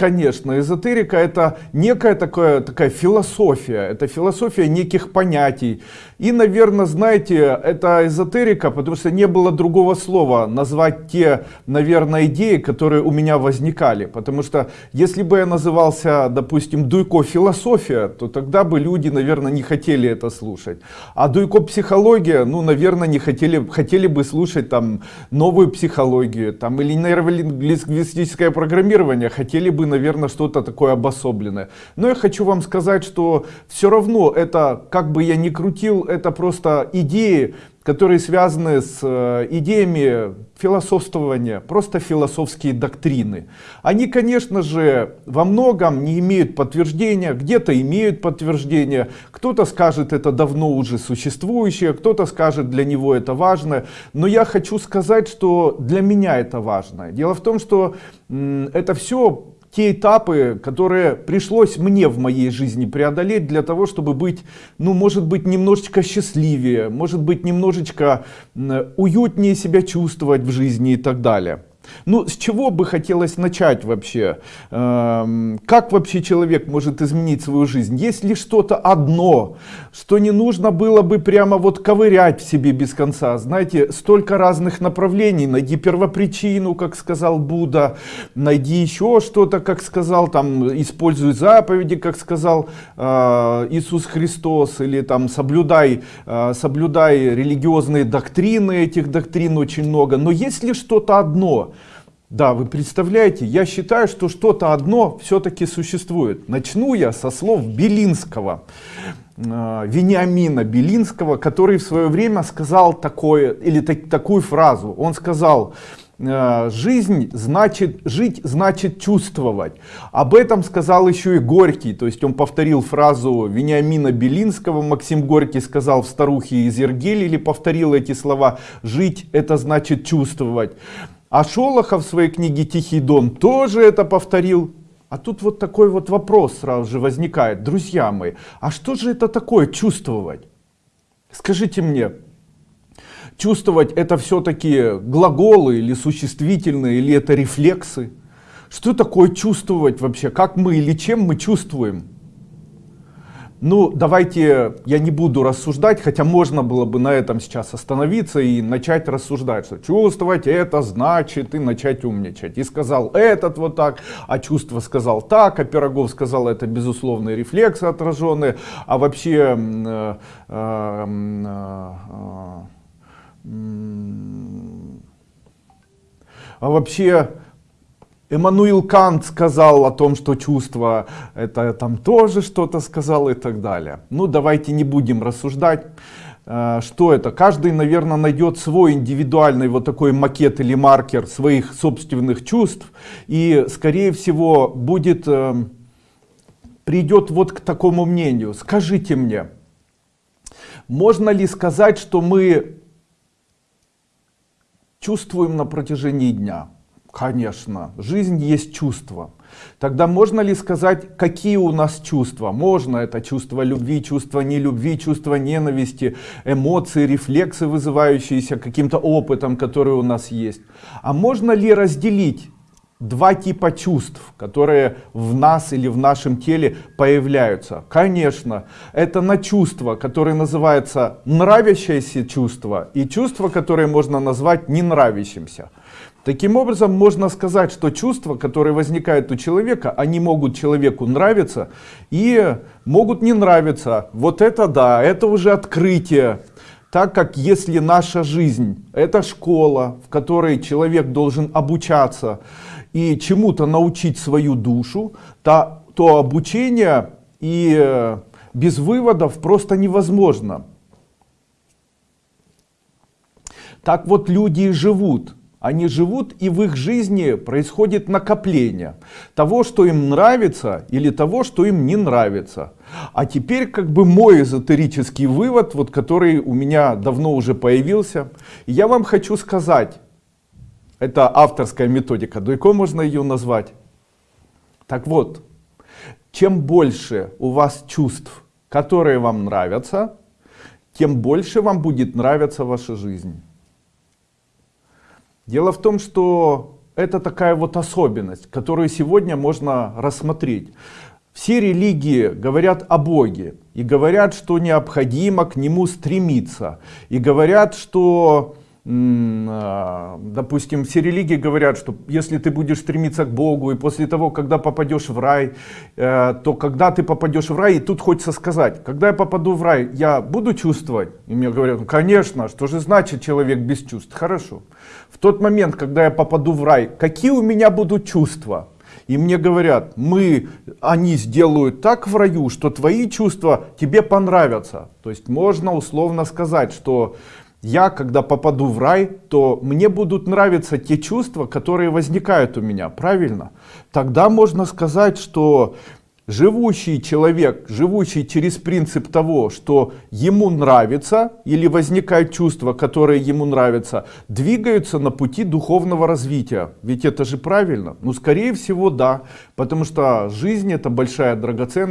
конечно, эзотерика это некая такая, такая философия, это философия неких понятий. И, наверное, знаете, это эзотерика, потому что не было другого слова назвать те, наверное, идеи, которые у меня возникали. Потому что если бы я назывался, допустим, Дуйко философия, то тогда бы люди, наверное, не хотели это слушать. А Дуйко психология, ну, наверное, не хотели, хотели бы слушать там новую психологию, там или нейролингвистическое программирование, хотели бы, наверное, что-то такое обособленное. Но я хочу вам сказать, что все равно это, как бы я ни крутил, это просто идеи, которые связаны с э, идеями философствования, просто философские доктрины. Они, конечно же, во многом не имеют подтверждения, где-то имеют подтверждение, кто-то скажет это давно уже существующее, кто-то скажет для него это важно, но я хочу сказать, что для меня это важно. Дело в том, что это все те этапы, которые пришлось мне в моей жизни преодолеть для того, чтобы быть, ну, может быть, немножечко счастливее, может быть, немножечко уютнее себя чувствовать в жизни и так далее. Ну, с чего бы хотелось начать вообще? Эм, как вообще человек может изменить свою жизнь? Есть ли что-то одно, что не нужно было бы прямо вот ковырять в себе без конца? Знаете, столько разных направлений. Найди первопричину, как сказал Будда, найди еще что-то, как сказал, там, используй заповеди, как сказал э, Иисус Христос, или там соблюдай, э, соблюдай религиозные доктрины, этих доктрин очень много. Но есть ли что-то одно? Да, вы представляете, я считаю, что что-то одно все-таки существует. Начну я со слов Белинского, э, Вениамина Белинского, который в свое время сказал такое, или так, такую фразу. Он сказал, э, жизнь значит, жить значит чувствовать. Об этом сказал еще и Горький, то есть он повторил фразу Вениамина Белинского, Максим Горький сказал в «Старухе из Ергели» или повторил эти слова «жить это значит чувствовать». А Шолохов в своей книге «Тихий дон» тоже это повторил. А тут вот такой вот вопрос сразу же возникает. Друзья мои, а что же это такое чувствовать? Скажите мне, чувствовать это все-таки глаголы или существительные, или это рефлексы? Что такое чувствовать вообще? Как мы или чем мы чувствуем? Ну, давайте я не буду рассуждать, хотя можно было бы на этом сейчас остановиться и начать рассуждать, что чувствовать это значит и начать умничать. И сказал этот вот так, а чувство сказал так, а Пирогов сказал это безусловные рефлексы отраженные, а вообще... Э, э, э, а вообще Эммануил Кант сказал о том, что чувство это там тоже что-то сказал и так далее. Ну давайте не будем рассуждать, э, что это. Каждый, наверное, найдет свой индивидуальный вот такой макет или маркер своих собственных чувств и, скорее всего, будет, э, придет вот к такому мнению. Скажите мне, можно ли сказать, что мы чувствуем на протяжении дня? Конечно, жизнь есть чувство. Тогда можно ли сказать, какие у нас чувства? Можно, это чувство любви, чувство нелюбви, чувство ненависти, эмоции, рефлексы, вызывающиеся каким-то опытом, который у нас есть. А можно ли разделить два типа чувств, которые в нас или в нашем теле появляются. Конечно, это на чувство, которое называется нравящееся чувство, и чувство, которое можно назвать не нравящимся. Таким образом, можно сказать, что чувства, которые возникают у человека, они могут человеку нравиться и могут не нравиться. Вот это да, это уже открытие. Так как если наша жизнь это школа, в которой человек должен обучаться и чему-то научить свою душу, то, то обучение и э, без выводов просто невозможно. Так вот люди и живут они живут и в их жизни происходит накопление того, что им нравится или того, что им не нравится. А теперь как бы мой эзотерический вывод, вот который у меня давно уже появился. я вам хочу сказать, это авторская методика, Дуйко можно ее назвать. Так вот, чем больше у вас чувств, которые вам нравятся, тем больше вам будет нравиться ваша жизнь. Дело в том, что это такая вот особенность, которую сегодня можно рассмотреть. Все религии говорят о Боге и говорят, что необходимо к Нему стремиться. И говорят, что допустим, все религии говорят, что если ты будешь стремиться к Богу, и после того, когда попадешь в рай, э, то когда ты попадешь в рай, и тут хочется сказать, когда я попаду в рай, я буду чувствовать? И мне говорят, ну, конечно, что же значит человек без чувств? Хорошо. В тот момент, когда я попаду в рай, какие у меня будут чувства? И мне говорят, мы, они сделают так в раю, что твои чувства тебе понравятся. То есть можно условно сказать, что я, когда попаду в рай, то мне будут нравиться те чувства, которые возникают у меня, правильно? Тогда можно сказать, что живущий человек, живущий через принцип того, что ему нравится или возникают чувства, которые ему нравятся, двигаются на пути духовного развития. Ведь это же правильно? Ну, скорее всего, да, потому что жизнь это большая драгоценность.